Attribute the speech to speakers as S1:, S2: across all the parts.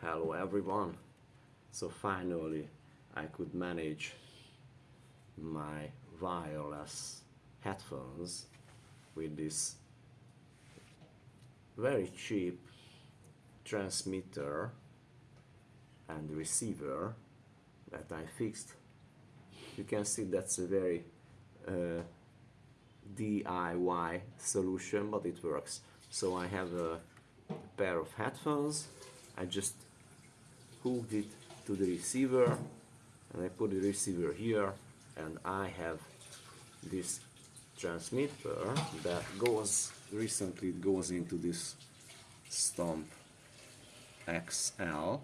S1: Hello everyone. So finally I could manage my wireless headphones with this very cheap transmitter and receiver that I fixed. You can see that's a very uh, DIY solution but it works. So I have a pair of headphones I just hooked it to the receiver and I put the receiver here and I have this transmitter that goes recently it goes into this stomp XL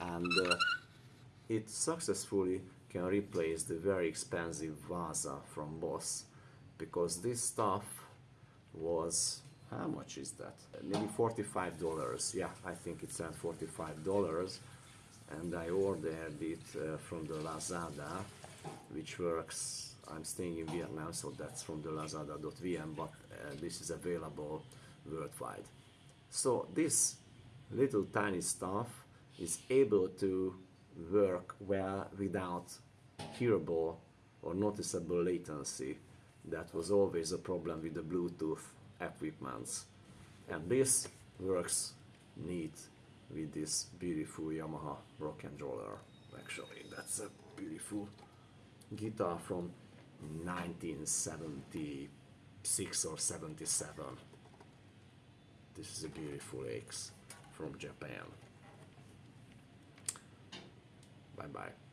S1: and uh, it successfully can replace the very expensive Waza from Boss because this stuff was how much is that? Maybe $45. Yeah, I think it's at $45. And I ordered it uh, from the Lazada, which works. I'm staying in Vietnam, so that's from the lazada.vn, but uh, this is available worldwide. So this little tiny stuff is able to work well without hearable or noticeable latency. That was always a problem with the Bluetooth equipments and this works neat with this beautiful Yamaha rock and roller. Actually that's a beautiful guitar from 1976 or 77 this is a beautiful axe from Japan. Bye bye